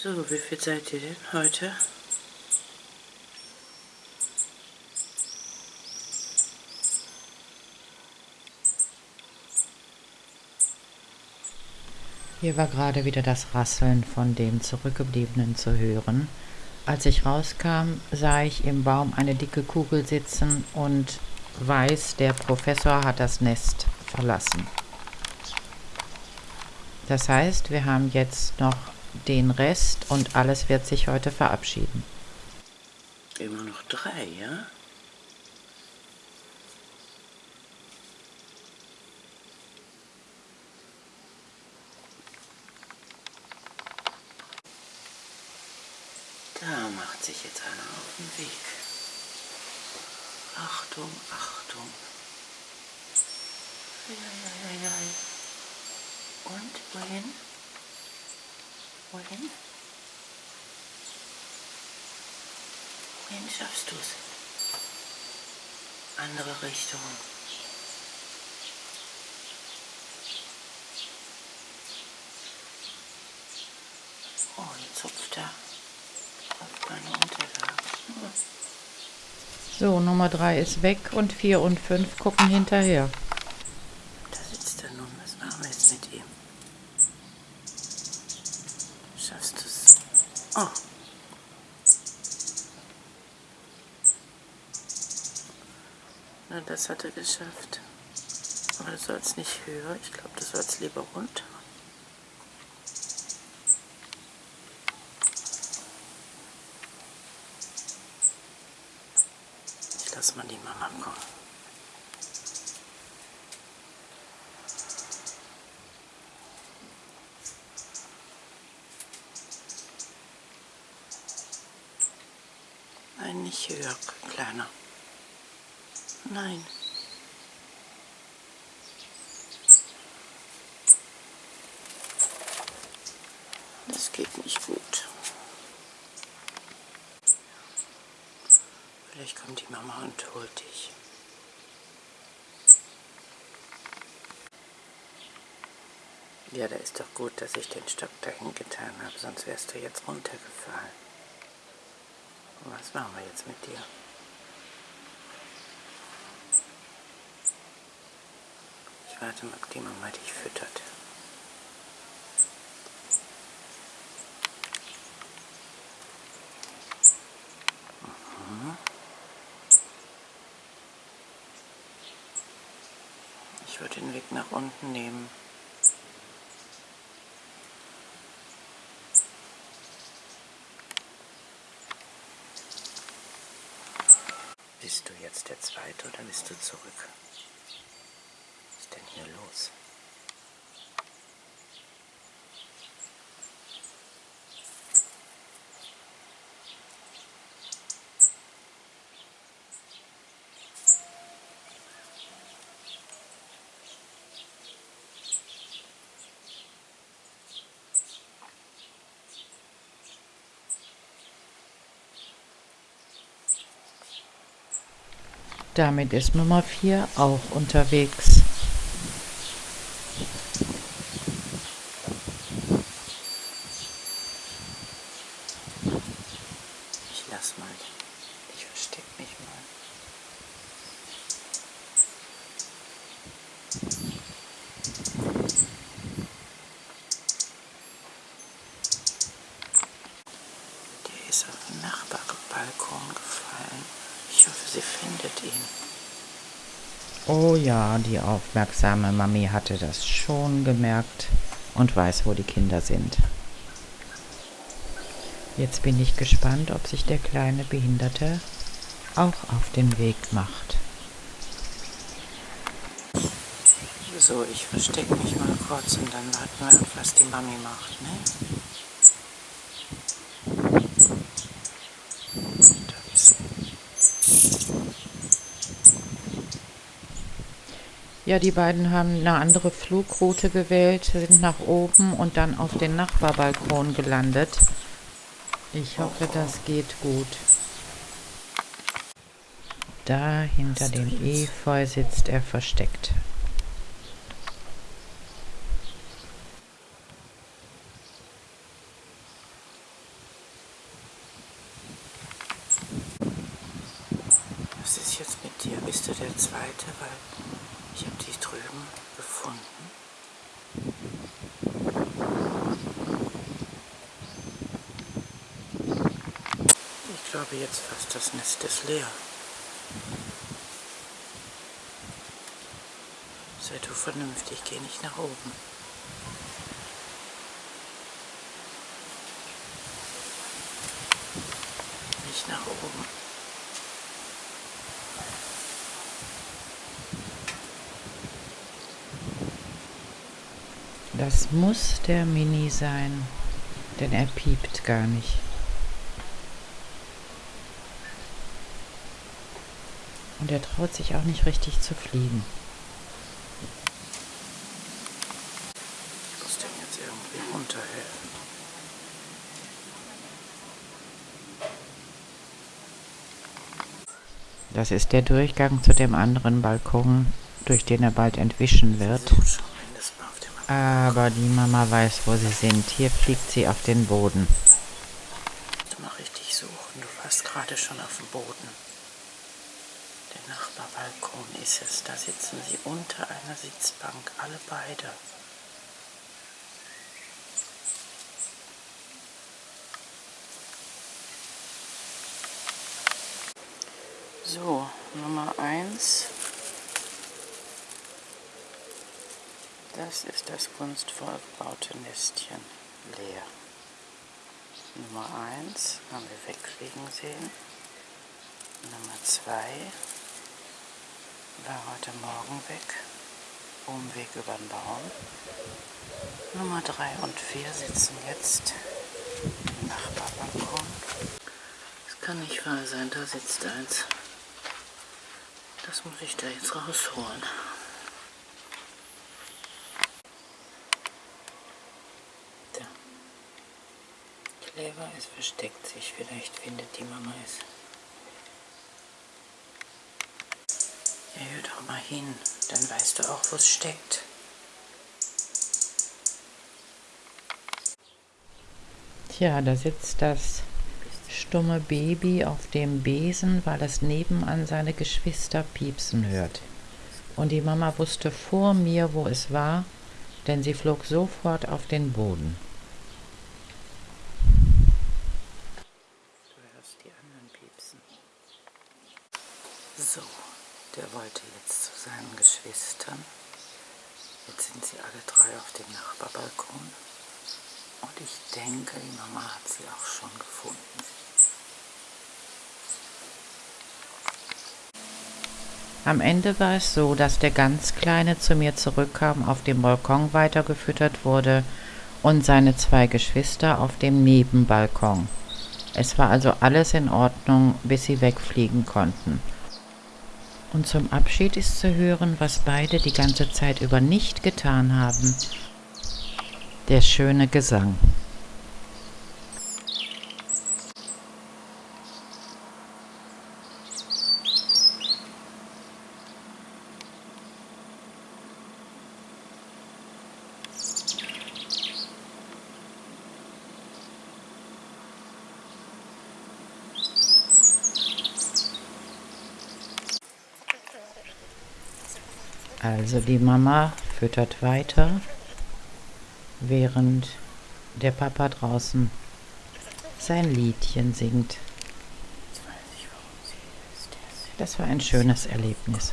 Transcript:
So, wie viel seid ihr denn heute? Hier war gerade wieder das Rasseln von dem Zurückgebliebenen zu hören. Als ich rauskam, sah ich im Baum eine dicke Kugel sitzen und weiß, der Professor hat das Nest verlassen. Das heißt, wir haben jetzt noch den Rest und alles wird sich heute verabschieden. Immer noch drei, ja? Da macht sich jetzt einer auf den Weg. Achtung, Achtung. Und wohin? Wohin? Wohin schaffst du es? Andere Richtung. Oh, jetzt hupft er auf meine Unterlage. So, Nummer 3 ist weg und 4 und 5 gucken hinterher. Da sitzt er nun. Was machen wir jetzt mit ihm? Schaffst du es? Oh. Na, das hat er geschafft. Aber du sollst nicht höher. Ich glaube, du sollst lieber runter. Ich lass mal die Mama kommen. Nein, nicht höher, kleiner. Nein. Das geht nicht gut. Vielleicht kommt die Mama und holt dich. Ja, da ist doch gut, dass ich den Stock dahin getan habe, sonst wärst du jetzt runtergefallen. Was machen wir jetzt mit dir? Ich warte mal, ob die Mama dich füttert. Mhm. Ich würde den Weg nach unten nehmen. Bist du jetzt der Zweite oder bist du zurück? Was ist denn hier los? Damit ist Nummer 4 auch unterwegs. Ich lass mal. Ich versteck mich mal. Der ist auf den Nachbarbalkon gefallen. Ich hoffe, sie findet ihn. Oh ja, die aufmerksame Mami hatte das schon gemerkt und weiß, wo die Kinder sind. Jetzt bin ich gespannt, ob sich der kleine Behinderte auch auf den Weg macht. So, ich verstecke mich mal kurz und dann warten wir ab, was die Mami macht, ne? Ja, die beiden haben eine andere Flugroute gewählt, sind nach oben und dann auf den Nachbarbalkon gelandet. Ich hoffe, das geht gut. Da hinter dem Efeu sitzt er versteckt. Was ist jetzt mit dir? Bist du der Zweite? Weil drüben gefunden. Ich glaube jetzt fast, das Nest ist leer. Sei du vernünftig, geh nicht nach oben. Nicht nach oben. Das muss der Mini sein, denn er piept gar nicht. Und er traut sich auch nicht richtig zu fliegen. Ich muss dem jetzt irgendwie runterhelfen. Das ist der Durchgang zu dem anderen Balkon, durch den er bald entwischen wird. Versuch schon mindestens mal auf dem Aber die Mama weiß, wo sie sind. Hier fliegt sie auf den Boden. Du mal richtig suchen. Du warst gerade schon auf dem Boden. Der Nachbarbalkon ist es. Da sitzen sie unter einer Sitzbank, alle beide. So, Nummer eins. Das ist das kunstvoll gebaute Nestchen leer. Nummer 1 haben wir wegfliegen sehen. Nummer 2 war heute Morgen weg. Umweg über den Baum. Nummer 3 und 4 sitzen jetzt im Nachbarbalkon. Es kann nicht wahr sein, da sitzt eins. Das muss ich da jetzt rausholen. Clever, es versteckt sich. Vielleicht findet die Mama es. Ja, hör doch mal hin. Dann weißt du auch, wo es steckt. Tja, da sitzt das stumme Baby auf dem Besen, weil es nebenan seine Geschwister piepsen hört. Und die Mama wusste vor mir, wo es war, denn sie flog sofort auf den Boden. Du hörst die anderen piepsen. So, der wollte jetzt zu seinen Geschwistern. Jetzt sind sie alle drei auf dem Nachbarbalkon. Und ich denke, die Mama hat sie auch schon gefunden. Am Ende war es so, dass der ganz Kleine zu mir zurückkam, auf dem Balkon weitergefüttert wurde und seine zwei Geschwister auf dem Nebenbalkon. Es war also alles in Ordnung, bis sie wegfliegen konnten. Und zum Abschied ist zu hören, was beide die ganze Zeit über nicht getan haben. Der schöne Gesang. Also die Mama füttert weiter, während der Papa draußen sein Liedchen singt. Das war ein schönes Erlebnis.